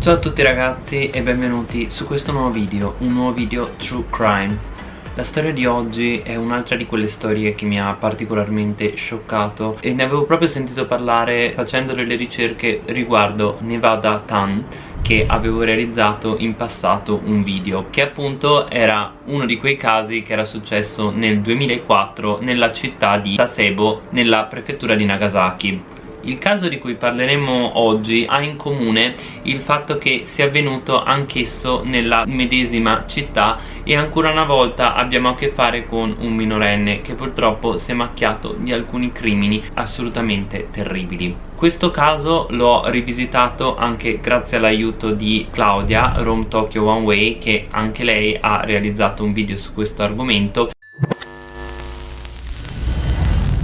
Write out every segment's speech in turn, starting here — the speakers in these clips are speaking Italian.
Ciao a tutti ragazzi e benvenuti su questo nuovo video, un nuovo video True Crime. La storia di oggi è un'altra di quelle storie che mi ha particolarmente scioccato e ne avevo proprio sentito parlare facendo delle ricerche riguardo Nevada Tan che avevo realizzato in passato un video che appunto era uno di quei casi che era successo nel 2004 nella città di Sasebo nella prefettura di Nagasaki il caso di cui parleremo oggi ha in comune il fatto che sia avvenuto anch'esso nella medesima città e ancora una volta abbiamo a che fare con un minorenne che purtroppo si è macchiato di alcuni crimini assolutamente terribili. Questo caso l'ho rivisitato anche grazie all'aiuto di Claudia, Rome Tokyo One Way, che anche lei ha realizzato un video su questo argomento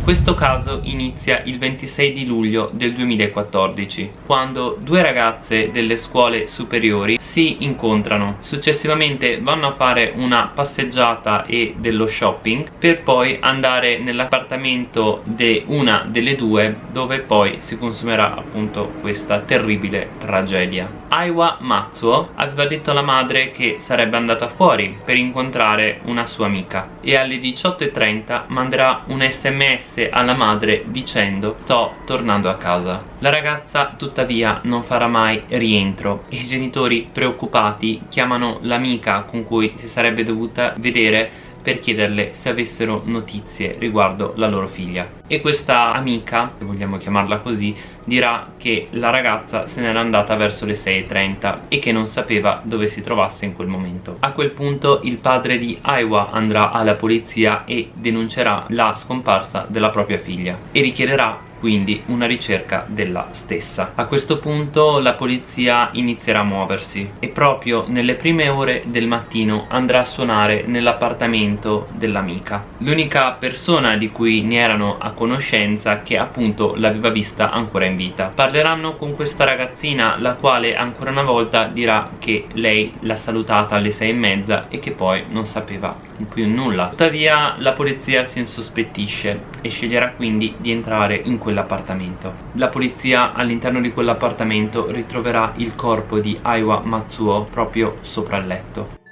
questo caso inizia il 26 di luglio del 2014 quando due ragazze delle scuole superiori si incontrano. Successivamente vanno a fare una passeggiata e dello shopping per poi andare nell'appartamento di una delle due dove poi si consumerà appunto questa terribile tragedia. Aiwa Matsuo aveva detto alla madre che sarebbe andata fuori per incontrare una sua amica e alle 18.30 manderà un sms alla madre dicendo sto tornando a casa la ragazza tuttavia non farà mai rientro. I genitori preoccupati chiamano l'amica con cui si sarebbe dovuta vedere per chiederle se avessero notizie riguardo la loro figlia. E questa amica, se vogliamo chiamarla così, dirà che la ragazza se n'era andata verso le 6.30 e che non sapeva dove si trovasse in quel momento. A quel punto il padre di Aiwa andrà alla polizia e denuncerà la scomparsa della propria figlia e richiederà quindi una ricerca della stessa. A questo punto la polizia inizierà a muoversi e proprio nelle prime ore del mattino andrà a suonare nell'appartamento dell'amica. L'unica persona di cui ne erano a conoscenza che appunto l'aveva vista ancora in vita. Parleranno con questa ragazzina la quale ancora una volta dirà che lei l'ha salutata alle sei e mezza e che poi non sapeva più nulla. Tuttavia la polizia si insospettisce e sceglierà quindi di entrare in quell'appartamento. La polizia all'interno di quell'appartamento ritroverà il corpo di Aiwa Matsuo proprio sopra il letto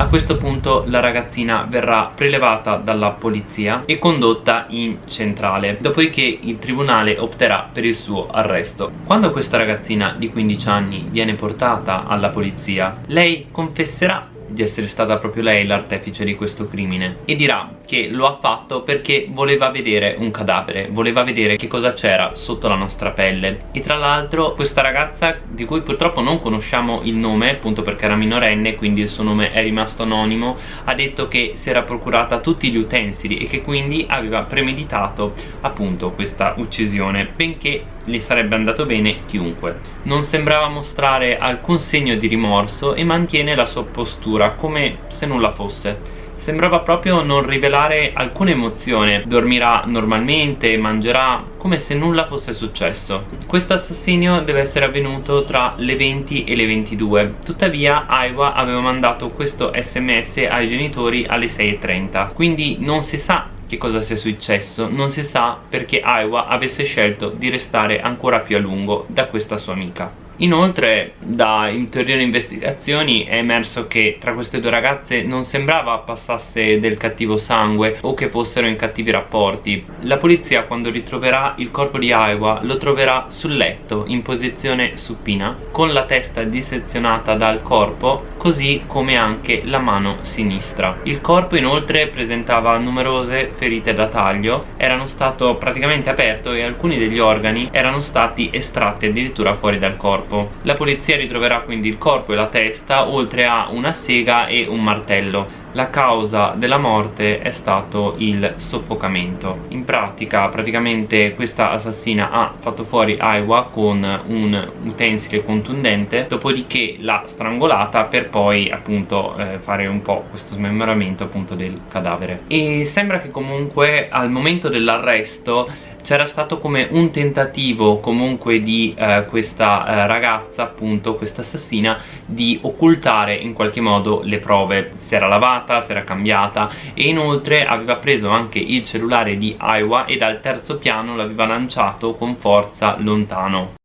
a questo punto la ragazzina verrà prelevata dalla polizia e condotta in centrale dopodiché il tribunale opterà per il suo arresto. Quando questa ragazzina di 15 anni viene portata alla polizia lei confesserà di essere stata proprio lei l'artefice di questo crimine. E dirà che lo ha fatto perché voleva vedere un cadavere voleva vedere che cosa c'era sotto la nostra pelle. E tra l'altro questa ragazza di cui purtroppo non conosciamo il nome appunto perché era minorenne quindi il suo nome è rimasto anonimo ha detto che si era procurata tutti gli utensili e che quindi aveva premeditato appunto questa uccisione. Benché le sarebbe andato bene chiunque. Non sembrava mostrare alcun segno di rimorso e mantiene la sua postura come se nulla fosse. Sembrava proprio non rivelare alcuna emozione. Dormirà normalmente, mangerà come se nulla fosse successo. Questo assassinio deve essere avvenuto tra le 20 e le 22 tuttavia Aiwa aveva mandato questo sms ai genitori alle 6.30 quindi non si sa che cosa sia successo. Non si sa perché Aiwa avesse scelto di restare ancora più a lungo da questa sua amica Inoltre da ulteriori investigazioni è emerso che tra queste due ragazze non sembrava passasse del cattivo sangue o che fossero in cattivi rapporti. La polizia quando ritroverà il corpo di Aiwa lo troverà sul letto in posizione supina con la testa dissezionata dal corpo così come anche la mano sinistra. Il corpo inoltre presentava numerose ferite da taglio, erano stato praticamente aperto e alcuni degli organi erano stati estratti addirittura fuori dal corpo corpo. La polizia ritroverà quindi il corpo e la testa oltre a una sega e un martello. La causa della morte è stato il soffocamento. In pratica, praticamente questa assassina ha fatto fuori Aiwa con un utensile contundente, dopodiché l'ha strangolata per poi appunto eh, fare un po' questo smembramento appunto del cadavere. E sembra che comunque al momento dell'arresto c'era stato come un tentativo comunque di eh, questa eh, ragazza appunto questa assassina di occultare in qualche modo le prove si era lavata, si era cambiata e inoltre aveva preso anche il cellulare di Aiwa e dal terzo piano l'aveva lanciato con forza lontano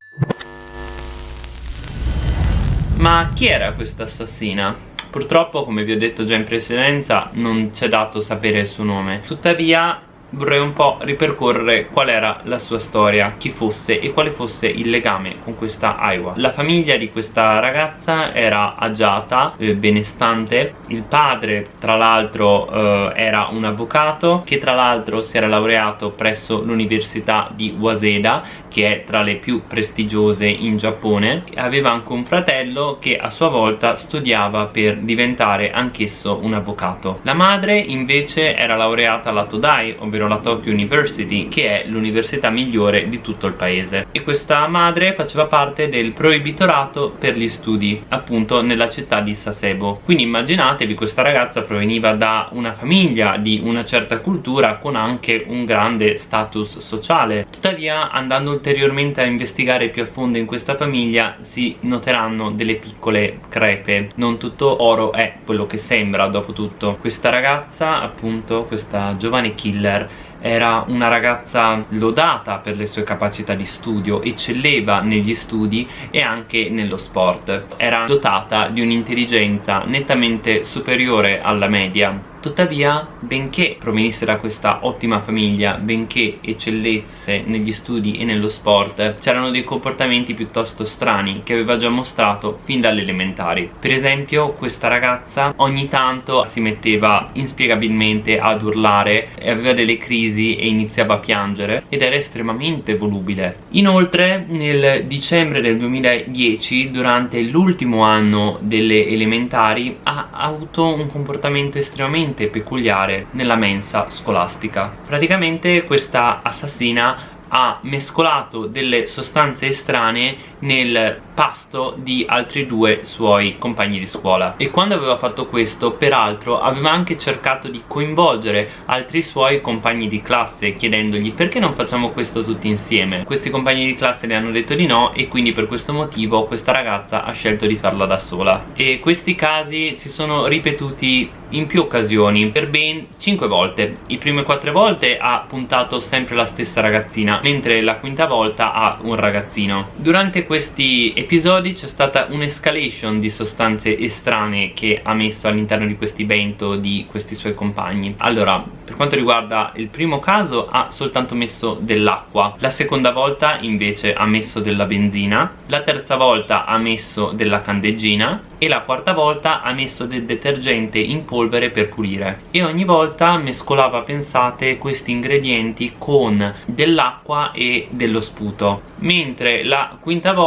Ma chi era questa assassina? Purtroppo, come vi ho detto già in precedenza, non c'è dato sapere il suo nome. Tuttavia, vorrei un po' ripercorrere qual era la sua storia, chi fosse e quale fosse il legame con questa Aiwa. La famiglia di questa ragazza era agiata, eh, benestante, il padre tra l'altro eh, era un avvocato che tra l'altro si era laureato presso l'università di Waseda che è tra le più prestigiose in Giappone. Aveva anche un fratello che a sua volta studiava per diventare anch'esso un avvocato. La madre invece era laureata alla Todai ovvero la Tokyo University che è l'università migliore di tutto il paese. E questa madre faceva parte del proibitorato per gli studi appunto nella città di Sasebo. Quindi immaginatevi questa ragazza proveniva da una famiglia di una certa cultura con anche un grande status sociale. Tuttavia andando ulteriormente a investigare più a fondo in questa famiglia si noteranno delle piccole crepe. Non tutto oro è quello che sembra dopo tutto. Questa ragazza appunto questa giovane killer era una ragazza lodata per le sue capacità di studio, eccelleva negli studi e anche nello sport. Era dotata di un'intelligenza nettamente superiore alla media Tuttavia, benché provenisse da questa ottima famiglia, benché eccellesse negli studi e nello sport, c'erano dei comportamenti piuttosto strani che aveva già mostrato fin dalle elementari. Per esempio, questa ragazza ogni tanto si metteva inspiegabilmente ad urlare, aveva delle crisi e iniziava a piangere ed era estremamente volubile. Inoltre, nel dicembre del 2010, durante l'ultimo anno delle elementari, ha avuto un comportamento estremamente estremamente peculiare nella mensa scolastica. Praticamente questa assassina ha mescolato delle sostanze estranee nel pasto di altri due suoi compagni di scuola. E quando aveva fatto questo peraltro aveva anche cercato di coinvolgere altri suoi compagni di classe chiedendogli perché non facciamo questo tutti insieme? Questi compagni di classe le hanno detto di no e quindi per questo motivo questa ragazza ha scelto di farla da sola. E questi casi si sono ripetuti in più occasioni per ben 5 volte. I prime 4 volte ha puntato sempre la stessa ragazzina mentre la quinta volta ha un ragazzino. Durante questi episodi c'è stata un'escalation di sostanze estranee che ha messo all'interno di questi bento di questi suoi compagni. Allora per quanto riguarda il primo caso ha soltanto messo dell'acqua. La seconda volta invece ha messo della benzina. La terza volta ha messo della candeggina. E la quarta volta ha messo del detergente in polvere per pulire. E ogni volta mescolava pensate questi ingredienti con dell'acqua e dello sputo. Mentre la quinta volta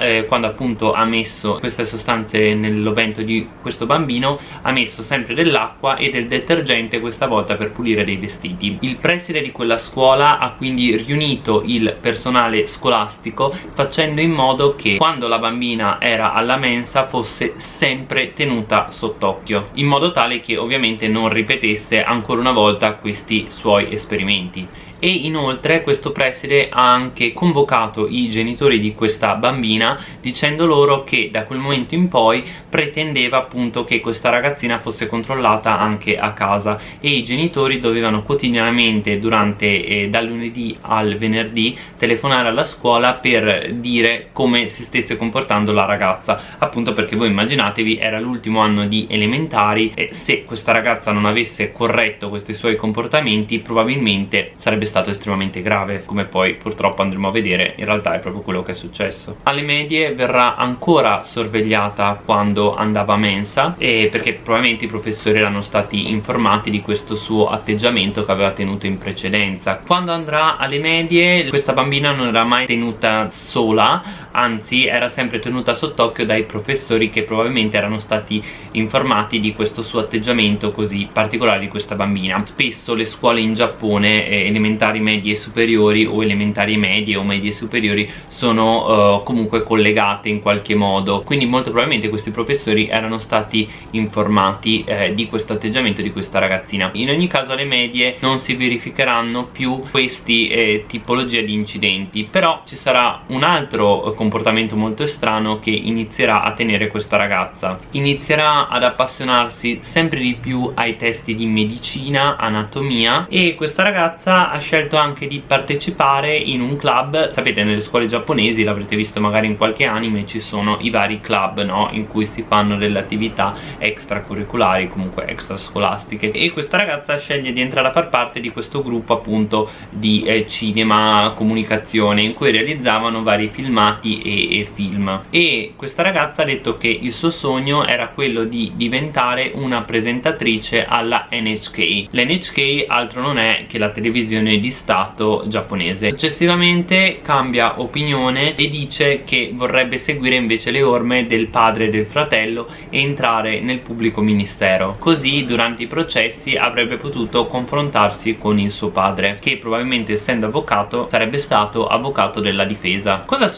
eh, quando appunto ha messo queste sostanze nell'ovento di questo bambino ha messo sempre dell'acqua e del detergente questa volta per pulire dei vestiti. Il preside di quella scuola ha quindi riunito il personale scolastico facendo in modo che quando la bambina era alla mensa fosse sempre tenuta sott'occhio in modo tale che ovviamente non ripetesse ancora una volta questi suoi esperimenti e inoltre questo preside ha anche convocato i genitori di questa bambina dicendo loro che da quel momento in poi pretendeva appunto che questa ragazzina fosse controllata anche a casa. E i genitori dovevano quotidianamente durante eh, dal lunedì al venerdì telefonare alla scuola per dire come si stesse comportando la ragazza. Appunto perché voi immaginatevi era l'ultimo anno di elementari e se questa ragazza non avesse corretto questi suoi comportamenti probabilmente sarebbe stato estremamente grave come poi purtroppo andremo a vedere in realtà è proprio quello che è successo. Alle medie verrà ancora sorvegliata quando andava a mensa e perché probabilmente i professori erano stati informati di questo suo atteggiamento che aveva tenuto in precedenza. Quando andrà alle medie questa bambina non era mai tenuta sola anzi era sempre tenuta sott'occhio dai professori che probabilmente erano stati informati di questo suo atteggiamento così particolare di questa bambina. Spesso le scuole in Giappone eh, elementari, medie e superiori o elementari medie o medie superiori sono eh, comunque collegate in qualche modo. Quindi molto probabilmente questi professori erano stati informati eh, di questo atteggiamento di questa ragazzina. In ogni caso alle medie non si verificheranno più questi eh, tipologie di incidenti. Però ci sarà un altro comportamento comportamento molto strano che inizierà a tenere questa ragazza. Inizierà ad appassionarsi sempre di più ai testi di medicina, anatomia e questa ragazza ha scelto anche di partecipare in un club. Sapete nelle scuole giapponesi l'avrete visto magari in qualche anime ci sono i vari club no? in cui si fanno delle attività extracurriculari comunque extrascolastiche. E questa ragazza sceglie di entrare a far parte di questo gruppo appunto di eh, cinema comunicazione in cui realizzavano vari filmati e, e film. E questa ragazza ha detto che il suo sogno era quello di diventare una presentatrice alla NHK l'NHK altro non è che la televisione di stato giapponese. Successivamente cambia opinione e dice che vorrebbe seguire invece le orme del padre e del fratello e entrare nel pubblico ministero. Così durante i processi avrebbe potuto confrontarsi con il suo padre che probabilmente essendo avvocato sarebbe stato avvocato della difesa. Cosa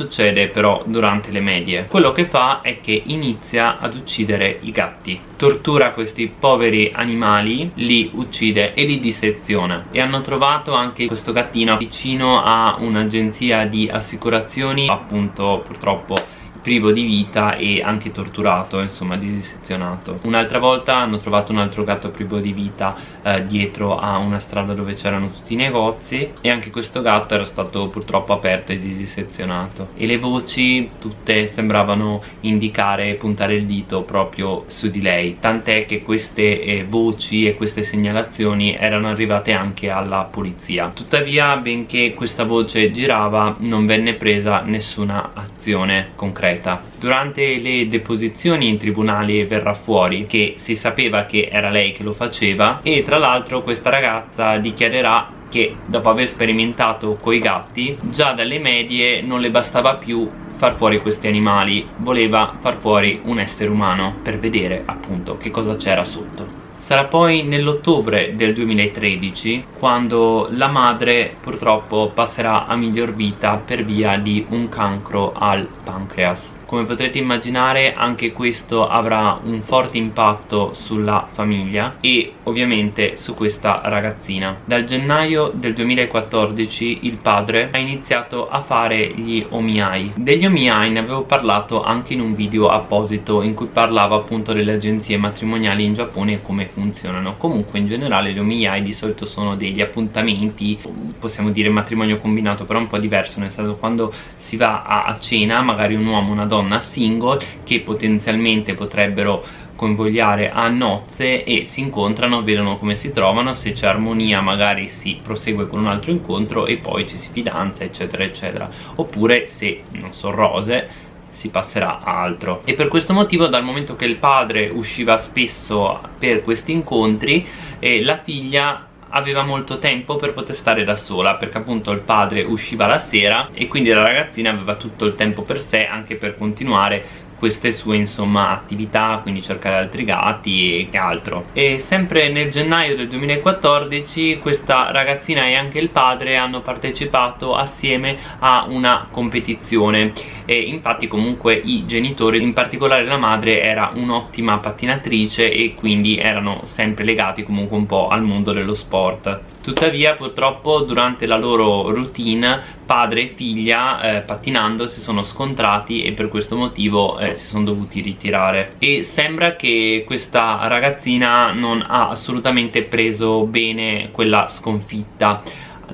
succede però durante le medie? quello che fa è che inizia ad uccidere i gatti tortura questi poveri animali li uccide e li disseziona e hanno trovato anche questo gattino vicino a un'agenzia di assicurazioni appunto purtroppo privo di vita e anche torturato, insomma disezionato. Un'altra volta hanno trovato un altro gatto privo di vita eh, dietro a una strada dove c'erano tutti i negozi e anche questo gatto era stato purtroppo aperto e disezionato. E le voci tutte sembravano indicare e puntare il dito proprio su di lei, tant'è che queste eh, voci e queste segnalazioni erano arrivate anche alla polizia. Tuttavia, benché questa voce girava, non venne presa nessuna azione concreta concreta. Durante le deposizioni in tribunale verrà fuori che si sapeva che era lei che lo faceva e tra l'altro questa ragazza dichiarerà che dopo aver sperimentato coi gatti già dalle medie non le bastava più far fuori questi animali voleva far fuori un essere umano per vedere appunto che cosa c'era sotto Sarà poi nell'ottobre del 2013 quando la madre purtroppo passerà a miglior vita per via di un cancro al pancreas come potrete immaginare anche questo avrà un forte impatto sulla famiglia e ovviamente su questa ragazzina. Dal gennaio del 2014 il padre ha iniziato a fare gli omiai. Degli omiai ne avevo parlato anche in un video apposito in cui parlavo appunto delle agenzie matrimoniali in Giappone e come funzionano. Comunque in generale gli omiai di solito sono degli appuntamenti possiamo dire matrimonio combinato però un po' diverso nel senso quando si va a cena magari un uomo una donna donna single che potenzialmente potrebbero convogliare a nozze e si incontrano, vedono come si trovano, se c'è armonia magari si prosegue con un altro incontro e poi ci si fidanza eccetera eccetera. Oppure se non so rose si passerà a altro. E per questo motivo dal momento che il padre usciva spesso per questi incontri eh, la figlia aveva molto tempo per poter stare da sola perché appunto il padre usciva la sera e quindi la ragazzina aveva tutto il tempo per sé anche per continuare queste sue insomma attività quindi cercare altri gatti e altro. E sempre nel gennaio del 2014 questa ragazzina e anche il padre hanno partecipato assieme a una competizione. E infatti comunque i genitori in particolare la madre era un'ottima pattinatrice e quindi erano sempre legati comunque un po' al mondo dello sport Tuttavia purtroppo durante la loro routine padre e figlia eh, pattinando si sono scontrati e per questo motivo eh, si sono dovuti ritirare. E sembra che questa ragazzina non ha assolutamente preso bene quella sconfitta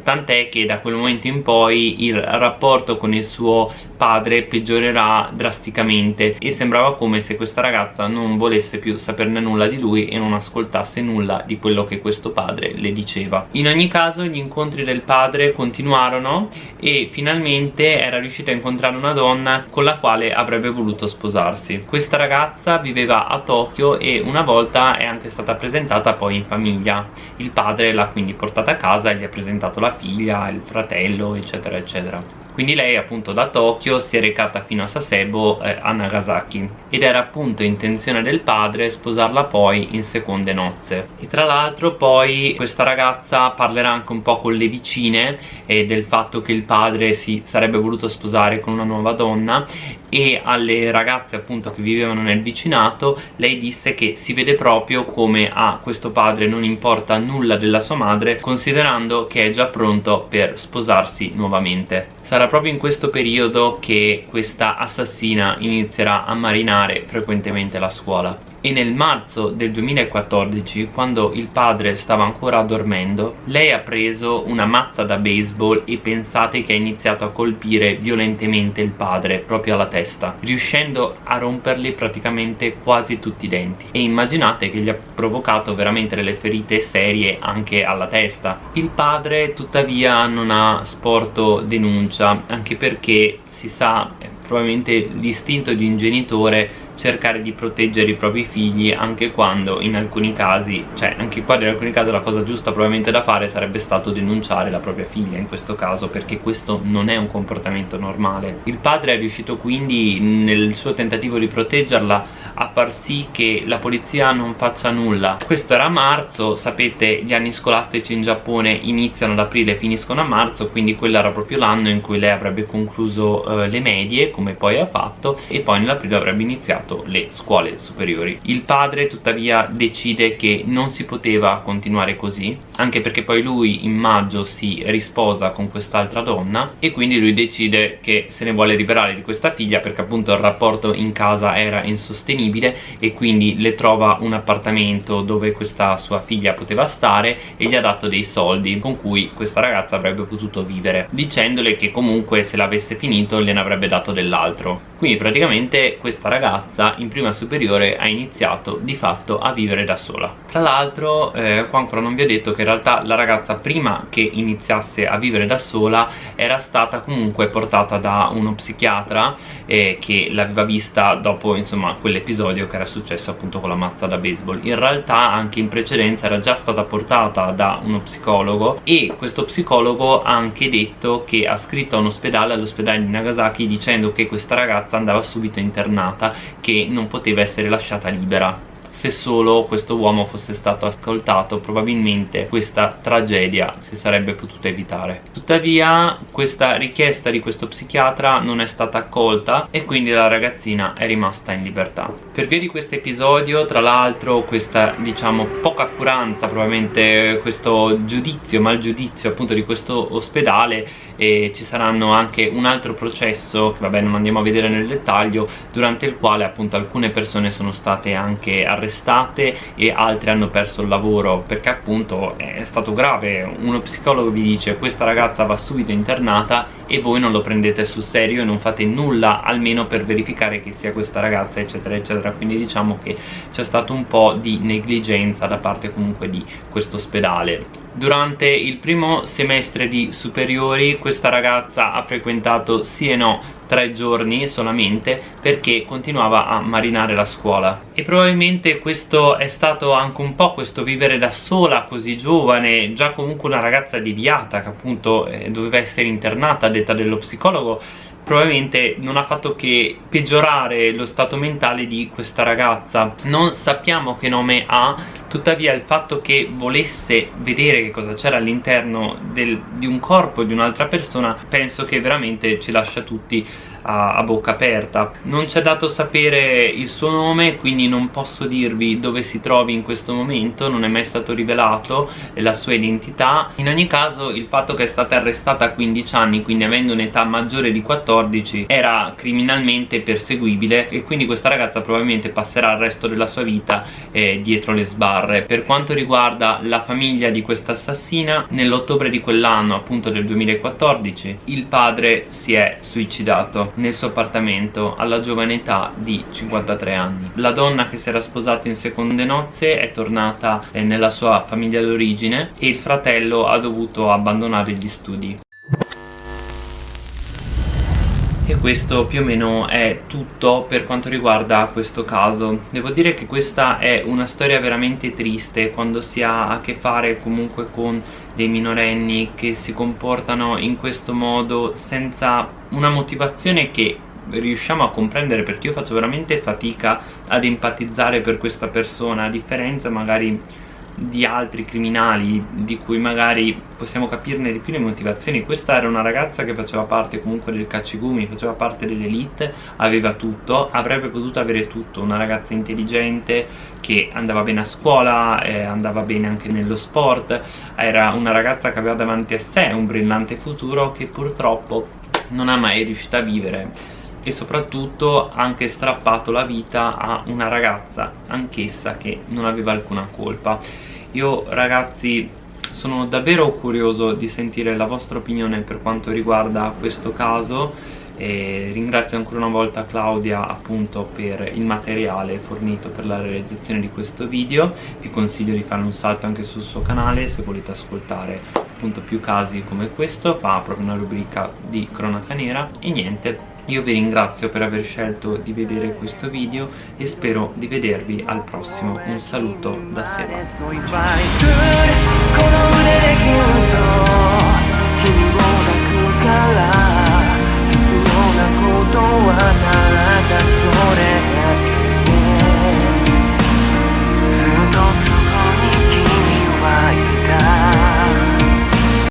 tant'è che da quel momento in poi il rapporto con il suo padre peggiorerà drasticamente e sembrava come se questa ragazza non volesse più saperne nulla di lui e non ascoltasse nulla di quello che questo padre le diceva. In ogni caso gli incontri del padre continuarono e finalmente era riuscito a incontrare una donna con la quale avrebbe voluto sposarsi. Questa ragazza viveva a Tokyo e una volta è anche stata presentata poi in famiglia. Il padre l'ha quindi portata a casa e gli ha presentato la figlia, il fratello eccetera eccetera. Quindi lei appunto da Tokyo si è recata fino a Sasebo eh, a Nagasaki ed era appunto intenzione del padre sposarla poi in seconde nozze. E tra l'altro poi questa ragazza parlerà anche un po' con le vicine e del fatto che il padre si sarebbe voluto sposare con una nuova donna e alle ragazze appunto che vivevano nel vicinato lei disse che si vede proprio come a questo padre non importa nulla della sua madre considerando che è già pronto per sposarsi nuovamente sarà proprio in questo periodo che questa assassina inizierà a marinare frequentemente la scuola e nel marzo del 2014 quando il padre stava ancora dormendo lei ha preso una mazza da baseball e pensate che ha iniziato a colpire violentemente il padre proprio alla testa riuscendo a rompergli praticamente quasi tutti i denti. E immaginate che gli ha provocato veramente delle ferite serie anche alla testa. Il padre tuttavia non ha sporto denuncia anche perché si sa probabilmente l'istinto di un genitore cercare di proteggere i propri figli anche quando in alcuni casi cioè anche qua in alcuni casi la cosa giusta probabilmente da fare sarebbe stato denunciare la propria figlia in questo caso perché questo non è un comportamento normale. Il padre è riuscito quindi nel suo tentativo di proteggerla a far sì che la polizia non faccia nulla. Questo era marzo sapete gli anni scolastici in Giappone iniziano ad aprile e finiscono a marzo quindi quello era proprio l'anno in cui lei avrebbe concluso eh, le medie come poi ha fatto e poi nell'aprile avrebbe iniziato iniziato le scuole superiori. Il padre tuttavia decide che non si poteva continuare così anche perché poi lui in maggio si risposa con quest'altra donna e quindi lui decide che se ne vuole liberare di questa figlia perché appunto il rapporto in casa era insostenibile e quindi le trova un appartamento dove questa sua figlia poteva stare e gli ha dato dei soldi con cui questa ragazza avrebbe potuto vivere dicendole che comunque se l'avesse finito gliene avrebbe dato dell'altro. Quindi praticamente questa ragazza in prima superiore ha iniziato di fatto a vivere da sola. Tra l'altro eh, qua ancora non vi ho detto che realtà la ragazza prima che iniziasse a vivere da sola era stata comunque portata da uno psichiatra eh, che l'aveva vista dopo insomma quell'episodio che era successo appunto con la mazza da baseball. In realtà anche in precedenza era già stata portata da uno psicologo e questo psicologo ha anche detto che ha scritto a un ospedale all'ospedale di Nagasaki dicendo che questa ragazza andava subito internata che non poteva essere lasciata libera se solo questo uomo fosse stato ascoltato probabilmente questa tragedia si sarebbe potuta evitare. Tuttavia questa richiesta di questo psichiatra non è stata accolta e quindi la ragazzina è rimasta in libertà. Per via di questo episodio tra l'altro questa diciamo poca accuranza probabilmente questo giudizio malgiudizio appunto di questo ospedale e ci saranno anche un altro processo che vabbè non andiamo a vedere nel dettaglio durante il quale appunto alcune persone sono state anche arrestate e altre hanno perso il lavoro perché appunto è stato grave. Uno psicologo vi dice questa ragazza va subito internata e voi non lo prendete sul serio e non fate nulla almeno per verificare che sia questa ragazza eccetera eccetera. Quindi diciamo che c'è stato un po' di negligenza da parte comunque di questo ospedale durante il primo semestre di superiori questa ragazza ha frequentato sì e no tre giorni solamente perché continuava a marinare la scuola. E probabilmente questo è stato anche un po' questo vivere da sola così giovane già comunque una ragazza deviata che appunto eh, doveva essere internata a detta dello psicologo probabilmente non ha fatto che peggiorare lo stato mentale di questa ragazza. Non sappiamo che nome ha tuttavia il fatto che volesse vedere che cosa c'era all'interno di un corpo di un'altra persona penso che veramente ci lascia tutti a, a bocca aperta. Non ci è dato sapere il suo nome quindi non posso dirvi dove si trovi in questo momento non è mai stato rivelato la sua identità. In ogni caso il fatto che è stata arrestata a 15 anni quindi avendo un'età maggiore di 14 era criminalmente perseguibile e quindi questa ragazza probabilmente passerà il resto della sua vita eh, dietro le sbarre. Per quanto riguarda la famiglia di questa assassina nell'ottobre di quell'anno appunto del 2014 il padre si è suicidato nel suo appartamento alla giovane età di 53 anni. La donna che si era sposata in seconde nozze è tornata eh, nella sua famiglia d'origine e il fratello ha dovuto abbandonare gli studi. E questo più o meno è tutto per quanto riguarda questo caso Devo dire che questa è una storia veramente triste quando si ha a che fare comunque con dei minorenni che si comportano in questo modo senza una motivazione che riusciamo a comprendere perché io faccio veramente fatica ad empatizzare per questa persona a differenza magari di altri criminali di cui magari possiamo capirne di più le motivazioni. Questa era una ragazza che faceva parte comunque del cacciagumi faceva parte dell'elite aveva tutto avrebbe potuto avere tutto. Una ragazza intelligente che andava bene a scuola eh, andava bene anche nello sport era una ragazza che aveva davanti a sé un brillante futuro che purtroppo non ha mai riuscito a vivere. E soprattutto ha anche strappato la vita a una ragazza anch'essa che non aveva alcuna colpa io ragazzi sono davvero curioso di sentire la vostra opinione per quanto riguarda questo caso e ringrazio ancora una volta Claudia appunto per il materiale fornito per la realizzazione di questo video. Vi consiglio di fare un salto anche sul suo canale se volete ascoltare appunto più casi come questo. Fa proprio una rubrica di cronaca nera. E niente io vi ringrazio per aver scelto di vedere questo video e spero di vedervi al prossimo. Un saluto da Seba.